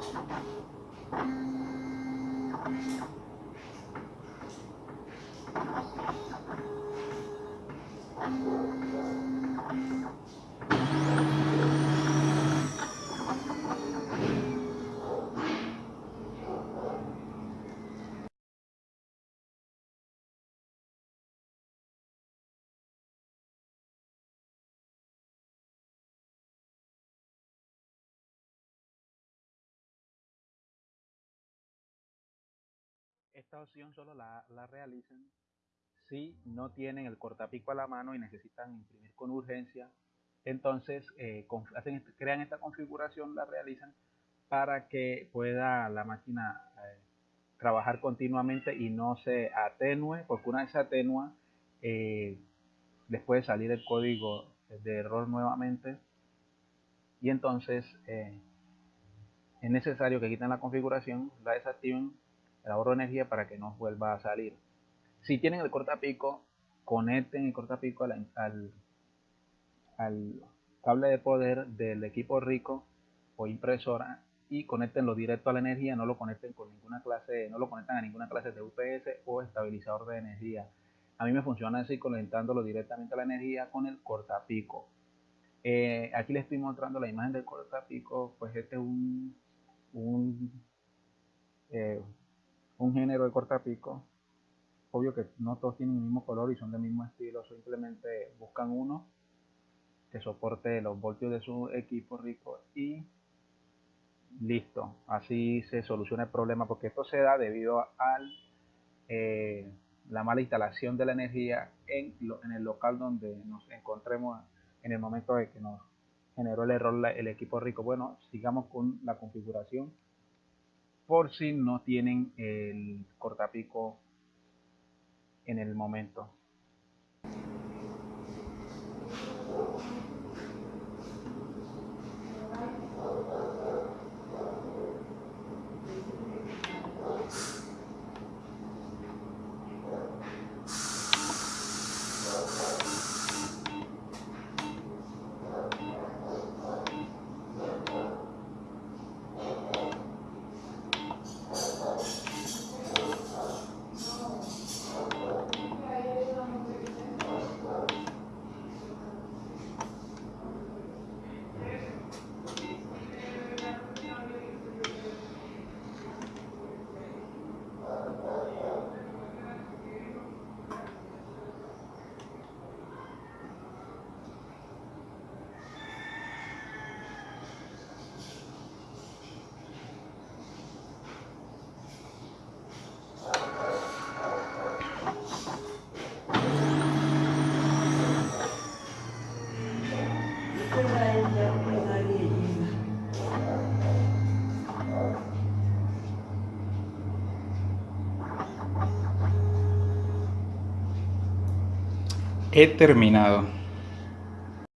Thank you. Esta opción solo la, la realizan si no tienen el cortapico a la mano y necesitan imprimir con urgencia. Entonces eh, hacen, crean esta configuración, la realizan para que pueda la máquina eh, trabajar continuamente y no se atenúe, porque una vez se atenúa, eh, les puede salir el código de error nuevamente y entonces es necesario que quiten la configuración, la desactiven el ahorro de energía para que no vuelva a salir. Si tienen el cortapico, conecten el cortapico al, al, cable de poder del equipo rico o impresora y conectenlo directo a la energía, no lo conecten con ninguna clase, no lo conectan a ninguna clase de UPS o estabilizador de energía. A mí me funciona así conectándolo directamente a la energía con el cortapico. Eh, aquí les estoy mostrando la imagen del cortapico, pues este es un, eh, un género de cortapico. Obvio que no todos tienen el mismo color y son del mismo estilo, simplemente buscan uno que soporte los voltios de su equipo rico y listo. Así se soluciona el problema porque esto se da debido a eh, la mala instalación de la energía en, en el local donde nos encontremos en el momento de que nos generó el error el equipo rico. Bueno, sigamos con la configuración por si no tienen el cortapico en el momento. He terminado.